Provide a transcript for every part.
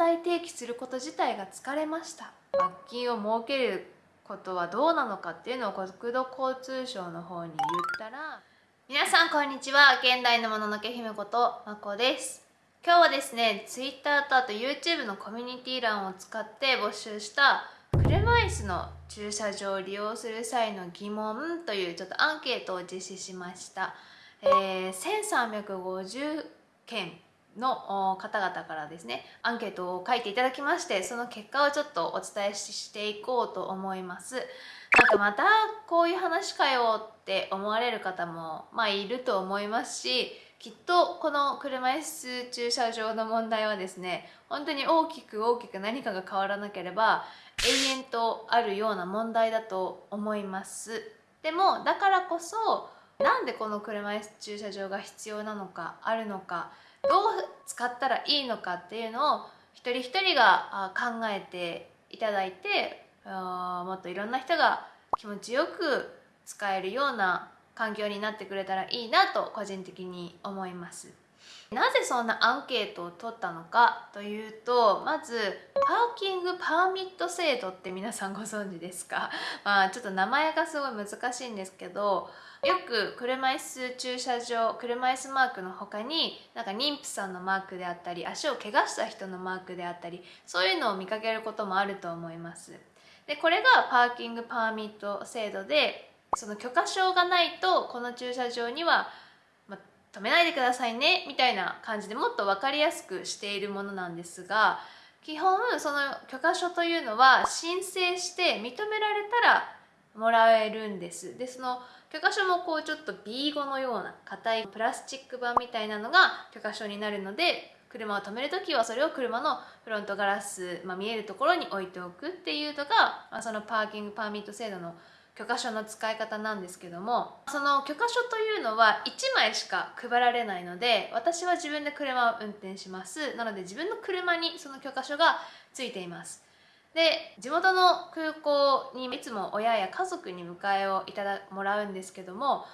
題提起すること自体が疲れました。罰金を設けることはどうなのかっていうのを国土交通省の方に言ったら皆さんこんにちは。現代のもののけ姫ことまこです。今日はですね Twitter とあと YouTube のコミュニティ欄を使って募集した車椅子の駐車場を利用する際の疑問というちょっとアンケートを実施しました、えー、1350件の方々からですねアンケートを書いていただきましてその結果をちょっとお伝えしていこうと思います。なんかまたこういう話かよって思われる方もまあいると思いますしきっとこの車椅子駐車場の問題はですね本当に大きく大きく何かが変わらなければ永遠とあるような問題だと思います。でもだからこそなんでこの車椅子駐車場が必要なのかあるのかどう使ったらいいのかっていうのを一人一人が考えていただいてもっといろんな人が気持ちよく使えるような環境になってくれたらいいなと個人的に思います。なぜそんなアンケートを取ったのかというとまずパーキングパーミット制度って皆さんご存知ですか？まあちょっと名前がすごい難しいんですけどよく車椅子駐車場車椅子マークの他になんか妊婦さんのマークであったり足を怪我した人のマークであったりそういうのを見かけることもあると思います。でこれがパーキングパーミット制度でその許可証がないとこの駐車場には、ま止めないでくださいねみたいな感じでもっと分かりやすくしているものなんですが基本その許可書というのは申請して認められたらもらえるんです。でその許可書もこうちょっと B5 のような硬いプラスチック板みたいなのが許可書になるので車を止める時はそれを車のフロントガラス、まあ、見えるところに置いておくっていうのが、まあ、そのパーキングパーミット制度の許可書の使い方なんですけどもその許可書というのは1枚しか配られないので私は自分で車を運転します。なので自分の車にその許可書がついています。で地元の空港にいつも親や家族に迎えをいただもらうんですけども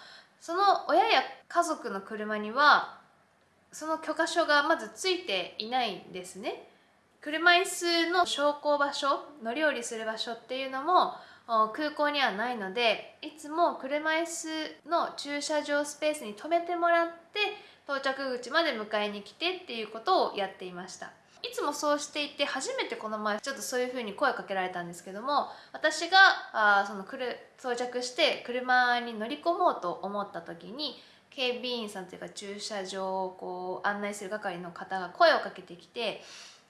その親や家族の車にはその許可証がまずついていないんですね。車椅子の昇降場所乗り降りする場所っていうのも空港にはないのでいつも車椅子の駐車場スペースに止めてもらって到着口まで迎えに来てっていうことをやっていました。いつもそうしていて初めてこの前ちょっとそういう風に声かけられたんですけども私があその来る到着して車に乗り込もうと思った時に警備員さんというか駐車場をこう案内する係の方が声をかけてきて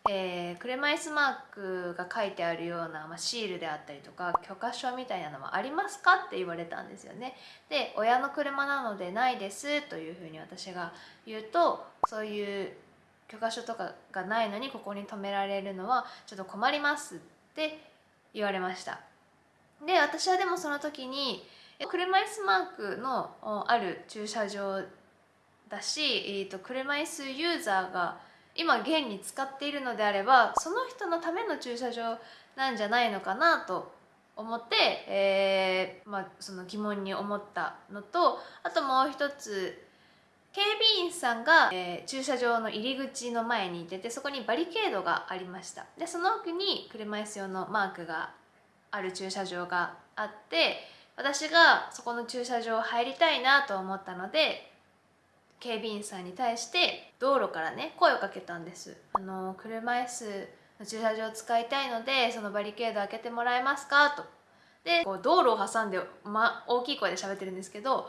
えー、車椅子マークが書いてあるような、まあ、シールであったりとか許可証みたいなのはありますかって言われたんですよね。で親の車なのでないですというふうに私が言うとそういう許可書とかがないのにここに止められるのはちょっと困りますって言われました。で私はでもその時に車椅子マークのある駐車場だし、えー、と車椅子ユーザーが今現に使っているのであればその人のための駐車場なんじゃないのかなと思って、えーまあ、その疑問に思ったのとあともう一つ警備員さんが、えー、駐車場の入り口の前にいててそこにバリケードがありました。でその奥に車椅子用のマークがある駐車場があって私がそこの駐車場入りたいなと思ったので警備員さんに対して道路からね声をかけたんです。あの車椅子の駐車場を使いたいのでそのバリケード開けてもらえますか？と。でこう道路を挟んで、ま、大きい声で喋ってるんですけど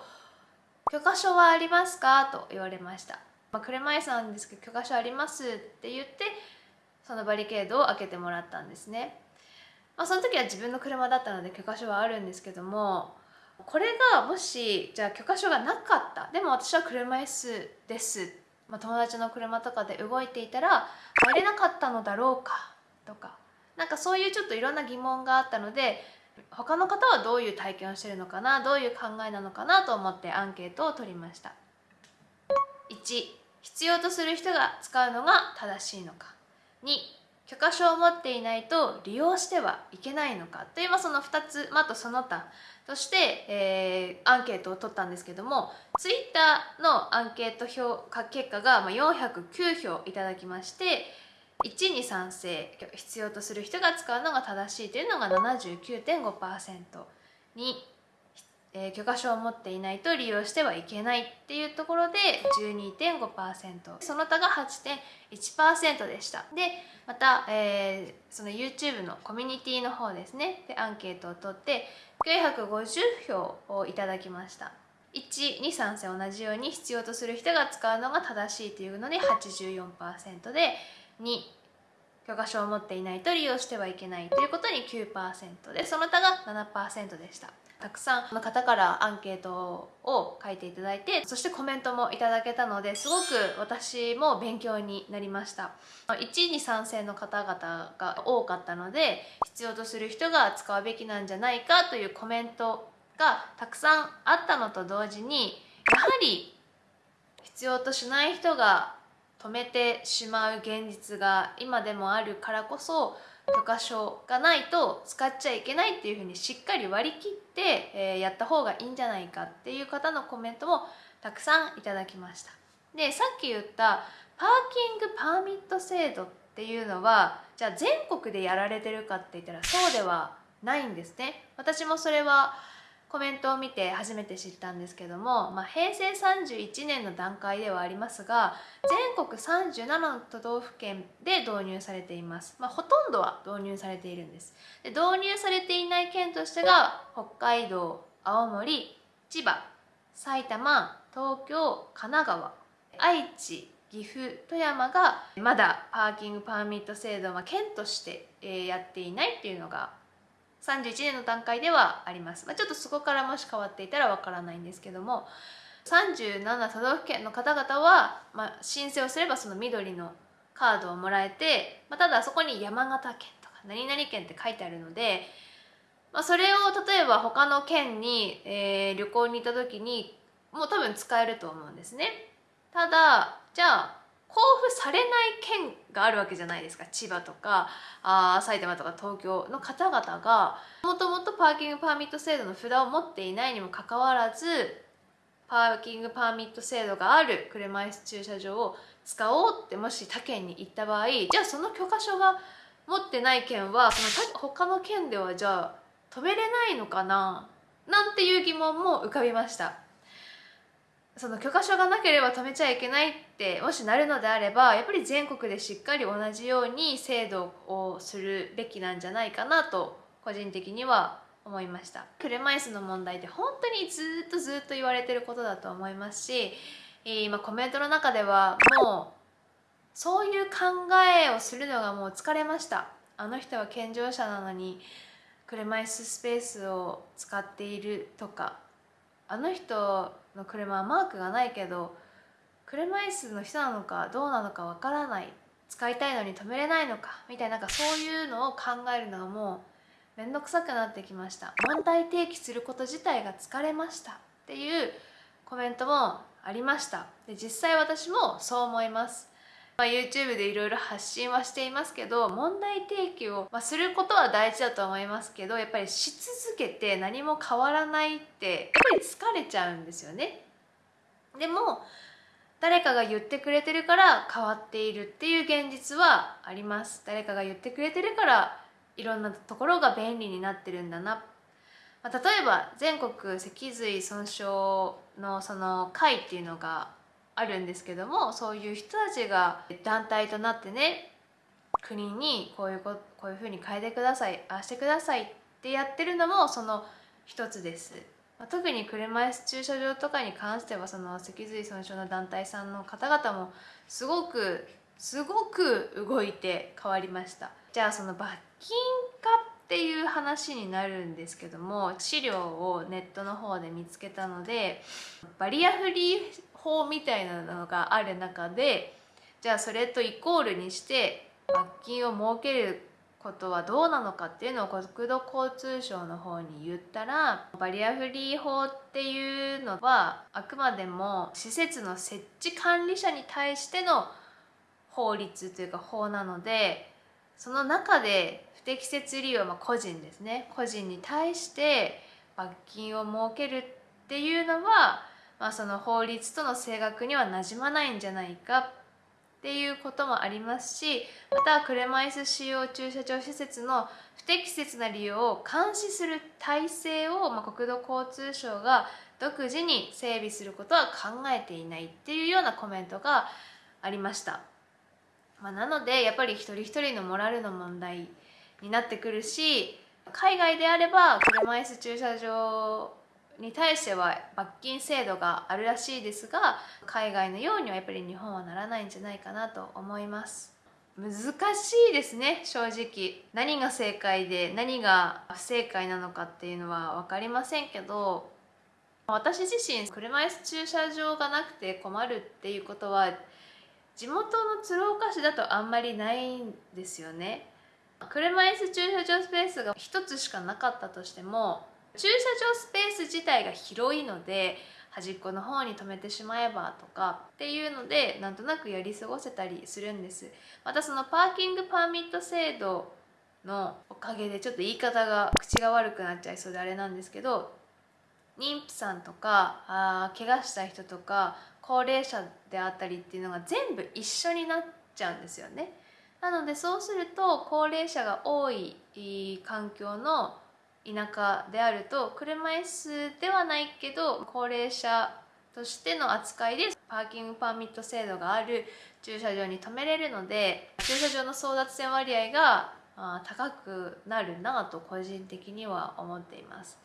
許可証はありますか?」と言われました、まあ、車椅子なんですけど許可証ありますって言ってそのバリケードを開けてもらったんですね、まあ、その時は自分の車だったので許可証はあるんですけどもこれがもしじゃあ許可証がなかった。でも私は車椅子です、まあ、友達の車とかで動いていたら入れなかったのだろうか？とかなんかそういうちょっといろんな疑問があったので他の方はどういう体験をしてるのかなどういう考えなのかなと思ってアンケートを取りました。1必要とする人が使うのが正しいのか。2許可証を持っていないと利用してはいけないのか。という、その2つ、まあ、とその他。として、えー、アンケートを取ったんですけどもツイッターのアンケート評価結果が、409票いただきまして1に賛成必要とする人が使うのが正しいというのが79.5%にえー、許可証を持っていないと利用してはいけないっていうところで12.5%その他が8.1%でした。でまた、えー、その YouTube のコミュニティの方ですね。でアンケートを取って950票をいただきました。1に賛成同じように必要とする人が使うのが正しいというので84%で2許可証を持っていないと利用してはいけないということに9%でその他が7%でした。たくさんの方からアンケートを書いていただいてそしてコメントもいただけたのですごく私も勉強になりました。1位に賛成の方々が多かったので必要とする人が使うべきなんじゃないかというコメントがたくさんあったのと同時にやはり必要としない人が止めてしまう現実が今でもあるからこそ許可証がないと使っちゃいけないっていうふうにしっかり割り切って、えー、やった方がいいんじゃないかっていう方のコメントもたくさんいただきました。でさっき言ったパーキングパーミット制度っていうのはじゃあ全国でやられてるかって言ったらそうではないんですね。私もそれはコメントを見て初めて知ったんですけども、まあ、平成31年の段階ではありますが全国37の都道府県で導入されています、まあ、ほとんどは導入されているんです。で導入されていない県としてが北海道青森千葉埼玉東京神奈川愛知岐阜富山がまだパーキングパーミット制度は県としてやっていないっていうのが31年の段階ではあります、まあ、ちょっとそこからもし変わっていたらわからないんですけども37都道府県の方々は、まあ、申請をすればその緑のカードをもらえて、まあ、ただそこに山形県とか何々県って書いてあるので、まあ、それを例えば他の県に、えー、旅行に行った時にもう多分使えると思うんですね。ただじゃあ交付されない県があるわけじゃないですか千葉とかあ埼玉とか東京の方々がもともとパーキングパーミット制度の札を持っていないにもかかわらずパーキングパーミット制度がある車椅子駐車場を使おうってもし他県に行った場合じゃあその許可証が持ってない県はその他の県ではじゃあ止めれないのかな？なんていう疑問も浮かびました。その許可証がなければ止めちゃいけないってもしなるのであればやっぱり全国でしっかり同じように制度をするべきなんじゃないかなと個人的には思いました。車椅子の問題って本当にずっとずっと言われてることだと思いますし今コメントの中ではもうそういう考えをするのがもう疲れました。あの人は健常者なのに車椅子スペースを使っているとか。あの人の車はマークがないけど車椅子の人なのかどうなのかわからない。使いたいのに止めれないのかみたいななんかそういうのを考えるのがもう面倒くさくなってきました。問題提起すること自体が疲れました。っていうコメントもありました。で実際私もそう思います。まあ、YouTube でいろいろ発信はしていますけど問題提起を、まあ、することは大事だと思いますけどやっぱりし続けて何も変わらないってやっぱり疲れちゃうんですよね。でも誰かが言ってくれてるから変わっているっていう現実はあります誰かが言ってくれてるからいろんなところが便利になってるんだな、まあ、例えば全国脊髄損傷のその会っていうのがあるんですけどもそういう人たちが団体となってね国にこういうここういうふうに変えてくださいああしてくださいってやってるのもその一つです。特に車椅子駐車場とかに関してはその脊髄損傷の団体さんの方々もすごくすごく動いて変わりましたじゃあその罰金かっていう話になるんですけども資料をネットの方で見つけたのでバリアフリー法みたいなのがある中でじゃあそれとイコールにして罰金を設けることはどうなのかっていうのを国土交通省の方に言ったらバリアフリー法っていうのはあくまでも施設の設置管理者に対しての法律というか法なのでその中で不適切利用、まあ、個人ですね。個人に対して罰金を設けるっていうのはまあ、その法律との性格にはなじまないんじゃないかっていうこともありますしまた車椅子使用駐車場施設の不適切な利用を監視する体制を、まあ、国土交通省が独自に整備することは考えていないっていうようなコメントがありました、まあ、なのでやっぱり一人一人のモラルの問題になってくるし海外であれば車椅子駐車場に対しては罰金制度があるらしいですが海外のようにはやっぱり日本はならないんじゃないかなと思います。難しいですね正直。何が正解で何が不正解なのかっていうのは分かりませんけど私自身車椅子駐車場がなくて困るっていうことは地元の鶴岡市だとあんまりないんですよね。車椅子駐車場スペースが1つしかなかったとしても駐車場スペース自体が広いので端っこの方に止めてしまえばとかっていうのでなんとなくやり過ごせたりするんですまたそのパーキングパーミット制度のおかげでちょっと言い方が口が悪くなっちゃいそうであれなんですけど妊婦さんとかあ怪我した人とか高齢者であったりっていうのが全部一緒になっちゃうんですよね。なのでそうすると高齢者が多い環境の田舎であると車椅子ではないけど高齢者としての扱いでパーキングパーミット制度がある駐車場に止めれるので駐車場の争奪戦割合が高くなるなと個人的には思っています。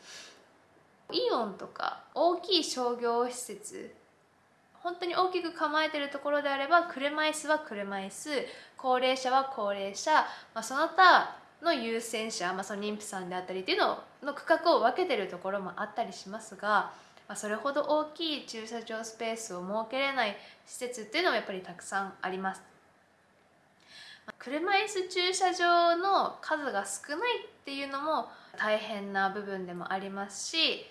イオンとか大きい商業施設本当に大きく構えてるところであれば車椅子は車椅子高齢者は高齢者、まあ、その他の優先者、まあ、その妊婦さんであったりっていうのの区画を分けてるところもあったりしますが、まあ、それほど大きい駐車場スペースを設けれない施設っていうのもやっぱりたくさんあります。車椅子駐車場の数が少ないっていうのも大変な部分でもありますし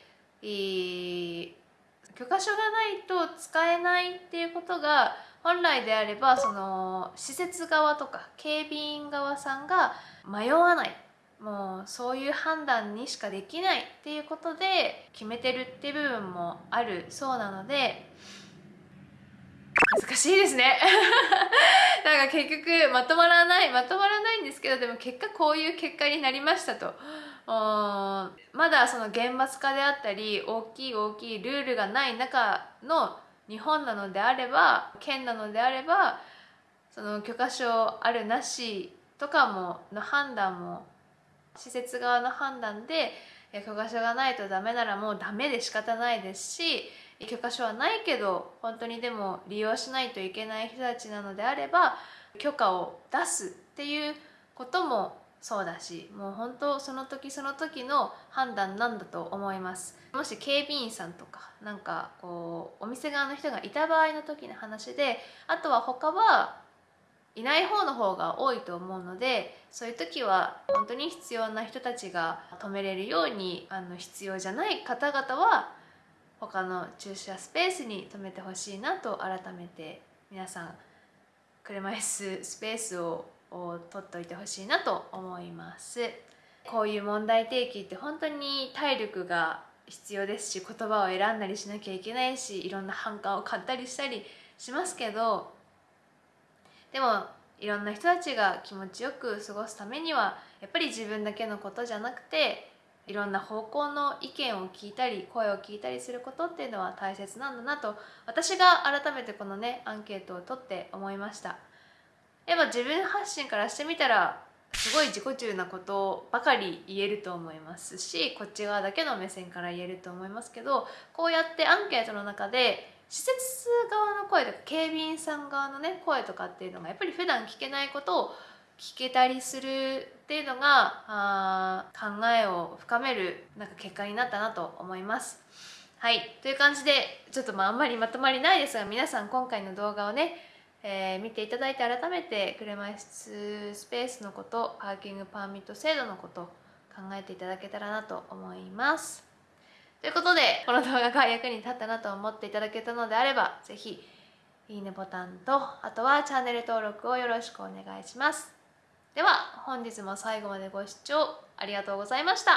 許可証がないと使えないっていうことが本来であればその施設側とか警備員側さんが迷わない。もうそういう判断にしかできないっていうことで決めてるっていう部分もあるそうなので難しいですね。なんか結局まとまらないまとまらないんですけどでも結果こういう結果になりましたと。まだその厳罰化であったり大きい大きいルールがない中の日本なのであれば県なのであればその許可証あるなしとかもの判断も施設側の判断で許可証がないとダメならもうダメで仕方ないですし許可証はないけど本当にでも利用しないといけない人たちなのであれば許可を出すっていうこともそうだしもう本当その時その時の判断なんだと思います。もし警備員さんとかなんかこうお店側の人がいた場合の時の話であとは他はいない方の方が多いと思うのでそういう時は本当に必要な人たちが止めれるようにあの必要じゃない方々は他の駐車スペースに止めてほしいなと改めて皆さん車椅子スペースをを取っといてほしいなと思いますこういう問題提起って本当に体力が必要ですし言葉を選んだりしなきゃいけないしいろんな反感を買ったりしたりしますけどでもいろんな人たちが気持ちよく過ごすためにはやっぱり自分だけのことじゃなくていろんな方向の意見を聞いたり声を聞いたりすることっていうのは大切なんだなと私が改めてこのねアンケートを取って思いました。やっぱ自分発信からしてみたらすごい自己中なことばかり言えると思いますしこっち側だけの目線から言えると思いますけどこうやってアンケートの中で施設側の声とか警備員さん側のね声とかっていうのがやっぱり普段聞けないことを聞けたりするっていうのがあ考えを深めるなんか結果になったなと思います。はいという感じでちょっとまああんまりまとまりないですが皆さん今回の動画をねえー、見ていただいて改めて車椅子スペースのことパーキングパーミット制度のこと考えていただけたらなと思います。ということでこの動画が役に立ったなと思っていただけたのであれば是非いいねボタンとあとはチャンネル登録をよろしくお願いします。では本日も最後までご視聴ありがとうございました。